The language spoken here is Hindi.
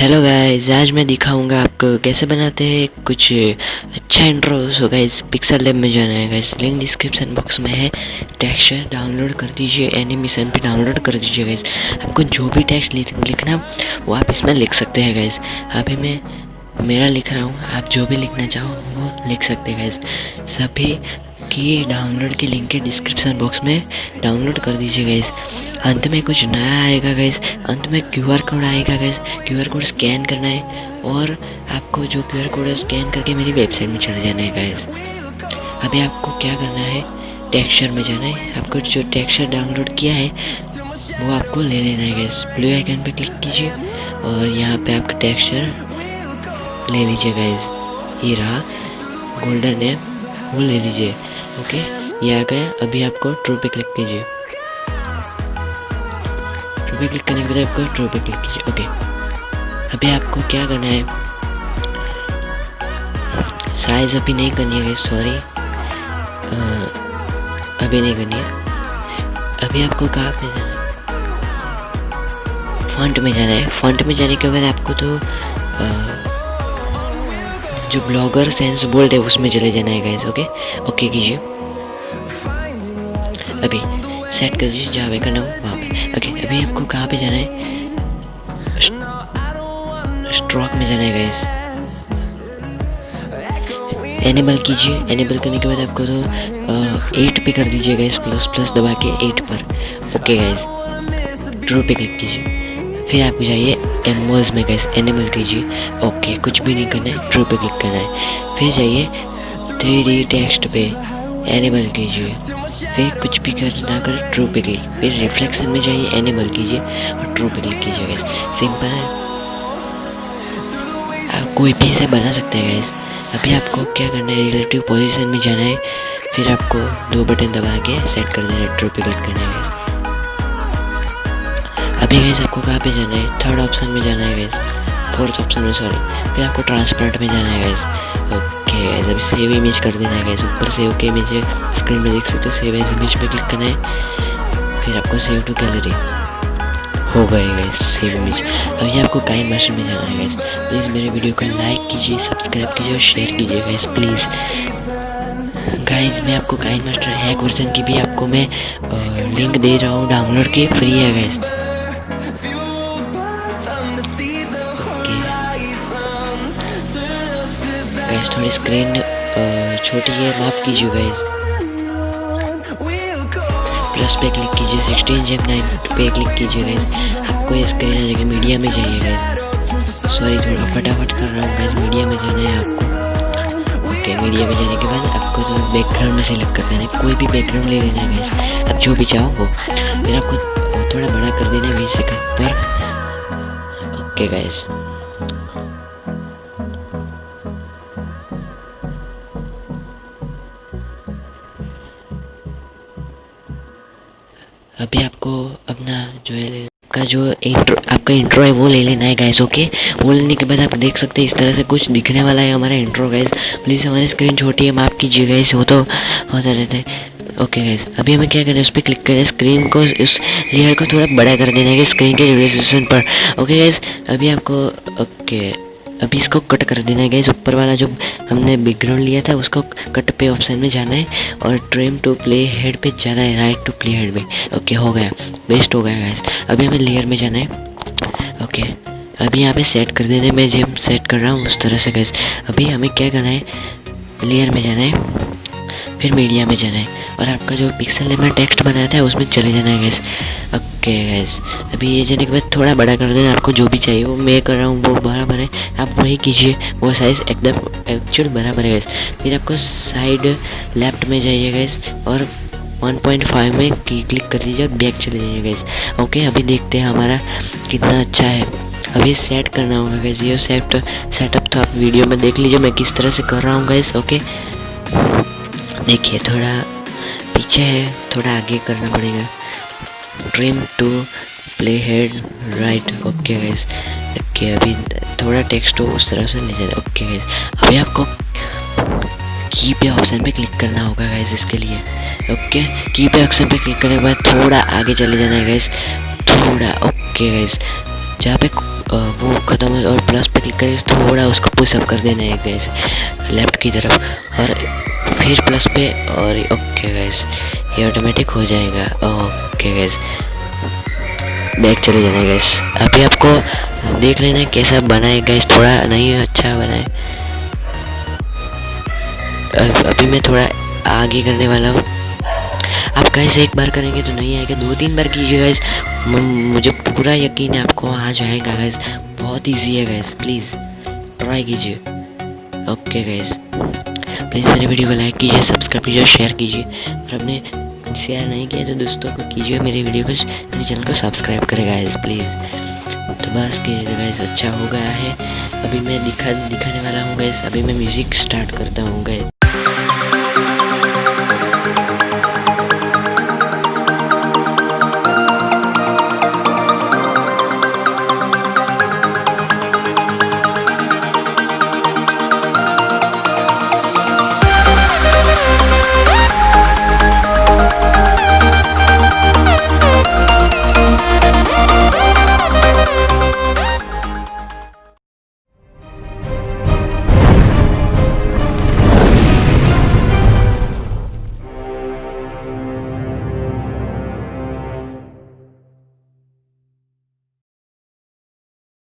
हेलो गाइस आज मैं दिखाऊँगा आपको कैसे बनाते हैं कुछ अच्छा intro so guys Pixel Lab में जाना है गाइस लिंक डिस्क्रिप्शन बॉक्स में है। टेक्सचर डाउनलोड कर दीजिए एनिमेशन भी डाउनलोड कर दीजिए गाइस आपको जो भी टेक्स्ट लिखना वो आप इसमें लिख सकते हैं गाइस अभी मैं, मेरा लिख रहा हूँ, आप जो भी लिखना चाहो वो लिख सकते हैं गाइस सभी की डाउनलोड के लिंक है डिस्क्रिप्शन बॉक्स में डाउनलोड कर दीजिए गाइस अंत में कुछ नया आएगा गैस अंत में क्यू आर कोड आएगा guys Q R code scan करना है और आपको जो क्यू आर कोड है स्कैन करके मेरी वेबसाइट में चले जाना है गैस अभी आपको क्या करना है? टेक्सचर में जाना है। आपको जो टेक्सचर डाउनलोड किया है, वो आपको ले लेना है गैस ब्लू आइकन पे क्लिक कीजिए और यहाँ पे आपका टेक्सचर ले लीजिए गैस ये रहा। गोल्डन है। वो ले लीजिए। ओके ये आ गया अभी आपको ट्रू पे क्लिक कीजिए। ट्रू पे क्लिक करने के बाद आपको ड्रो पे क्लिक कीजिए। ओके अभी आपको क्या करना है? साइज़ अभी नहीं करनी है सॉरी अभी नहीं करनी है। अभी आपको कहाँ पे जाना है? फॉन्ट में जाना है। फॉन्ट में जाने के बाद आपको तो आ, जो ब्लॉगर सेंस बोल्ड है उसमें चले जाना है गाइस ओके ओके कीजिए। अभी सेट कर दीजिए, जहाँ पे करना हो वहाँ पे। ओके, अभी आपको कहाँ पे जाना है? स्ट्रोक में जाना है गैस एनेबल कीजिए। एनेबल करने के बाद आपको तो एट पे कर दीजिए गैस प्लस प्लस दबा के एट पर। ओके गैस ड्रो पे क्लिक कीजिए। फिर आप जाइए एमोज में गैस एनेबल कीजिए। ओके कुछ भी नहीं करना है ड्रो पे क्लिक करना है। फिर जाइए थ्री डी टेक्स्ट पे। एनेबल कीजिए। फिर कुछ भी कर ना कर ट्रू पे क्लिक फिर रिफ्लेक्शन में जाइए एनेबल कीजिए और ट्रू पे क्लिक कीजिए गैस सिंपल है। आप कोई भी इसे बना सकते हैं गैस अभी आपको क्या करना है? रिलेटिव पोजीशन में जाना है। फिर आपको दो बटन दबा के सेट कर देना है ट्रू पे क्लिक करना है गैस अभी गैस आपको कहाँ पे जाना है? थर्ड ऑप्शन में जाना है गैस फोर्थ ऑप्शन में सॉरी फिर आपको ट्रांसपेरेंट में जाना है गैस ओके अभी सेव इमेज कर देना है गैस ऊपर सेव के इमेज स्क्रीन में देख सकते हो सेव एज इमेज पे क्लिक करना है. फिर आपको सेव टू गैलरी हो गए गैस सेव इमेज अभी आपको काइन मास्टर में जाना है गैस प्लीज़ मेरे वीडियो को लाइक कीजिए सब्सक्राइब कीजिए और शेयर कीजिए गैस प्लीज़ गाइज़ मैं आपको काइन मास्टर हैक वर्जन की भी आपको मैं लिंक दे रहा हूँ डाउनलोड की फ्री है गैस गैस थोड़ी स्क्रीन छोटी है, माफ़ कीजिए गैस प्लस पे क्लिक कीजिए सिक्सटीन जेम नाइन पे क्लिक कीजिए गैस आपको ये स्क्रीन आ जाएगी मीडिया में जाइए गैस सॉरी थोड़ा फटाफट कर रहा हूँ गैस मीडिया में जाना है आपको। ओके मीडिया में जाने के बाद आपको तो बैकग्राउंड में सेलेक्ट कर देना है। कोई भी बैकग्राउंड ले लेना है गैस आप जो भी चाहो वो। फिर आपको थोड़ा बड़ा कर देना है बीस सेकंड पर। ओके गैस अभी आपको अपना जो है का जो इंट्रो आपका इंट्रो है, वो ले लेना है गैस ओके वो लेने के बाद आप देख सकते हैं, इस तरह से कुछ दिखने वाला है हमारा इंट्रो गैस प्लीज़ हमारी स्क्रीन छोटी है, माफ़ कीजिए गैस वो तो होता रहता है. ओके गैस अभी हमें क्या करना है, उस पर क्लिक करें स्क्रीन को, उस लेयर को थोड़ा बड़ा कर देना है स्क्रीन के रेजोल्यूशन पर. ओके गैस अभी आपको ओके अभी इसको कट कर देना है गैस ऊपर वाला जो हमने बैकग्राउंड लिया था, उसको कट पे ऑप्शन में जाना है और ट्रेम टू प्ले हेड पे जाना है राइट टू प्ले हेड पे। ओके हो गया। बेस्ट हो गया गैस अभी हमें लेयर में जाना है। ओके अभी यहाँ पे सेट कर देने, मैं जब सेट कर रहा हूँ, उस तरह से गैस अभी हमें क्या करना है? लेयर में जाना है। फिर मीडिया में जाना है। और आपका जो पिक्सल में टेक्स्ट बनाया था, उसमें चले जाना है गैस ओके गैस अभी ये जाने के बाद थोड़ा बड़ा कर देना, आपको जो भी चाहिए, वो मैं कर रहा हूँ, वो बराबर है. आप वही कीजिए, वो साइज़ एकदम एक्चुअल बराबर है गैस फिर आपको साइड लेफ़्ट में जाइए गैस और 1.5 में की क्लिक कर दीजिए और बैक चले जाइए गैस ओके अभी देखते हैं हमारा कितना अच्छा है. अभी सेट करना होगा गैस ये सेट सेटअप तो आप वीडियो में देख लीजिए, मैं किस तरह से कर रहा हूँ गैस ओके देखिए, थोड़ा पीछे है, थोड़ा आगे करना पड़ेगा। Trim to play head right okay guys okay अभी थोड़ा टेक्स्ट हो उस तरह से ले जाए ओके गैस अभी आपको की पे ऑप्शन पे क्लिक करना होगा गैस इसके लिए। ओके की पे ऑप्शन पे क्लिक करने के बाद थोड़ा आगे चले जाना है गैस थोड़ा ओके गैस जहाँ पे वो ख़त्म है और प्लस पे क्लिक करें, थोड़ा उसको पुशअप कर देना है गैस लेफ़्ट की तरफ़। और फिर प्लस पे और ओके गैस ये ऑटोमेटिक हो जाएगा। ओके गैस बैक चले जाना गैस अभी आपको देख लेना कैसा बना है गैस थोड़ा नहीं अच्छा बना है अभी मैं थोड़ा आगे करने वाला हूँ। आप गैस एक बार करेंगे तो नहीं आएगा। दो तीन बार कीजिए गैस मुझे पूरा यकीन है आपको आ जाएगा गैस बहुत इजी है गैस प्लीज़ ट्राई कीजिए। ओके गैस प्लीज़ मेरे वीडियो को लाइक कीजिए, सब्सक्राइब कीजिए शेयर कीजिए। और अपने शेयर नहीं किया तो दोस्तों को कीजिए मेरे वीडियो को, मेरे चैनल को सब्सक्राइब करेगा इस प्लीज़ तो बस के गैस अच्छा हो गया है। अभी मैं दिखा, दिखाने वाला हूँ गैस अभी मैं म्यूज़िक स्टार्ट करता हूँ गैस